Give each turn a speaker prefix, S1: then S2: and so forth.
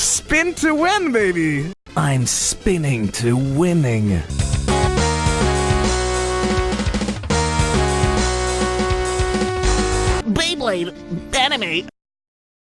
S1: Spin to win, baby! I'm spinning to winning.
S2: Beyblade anime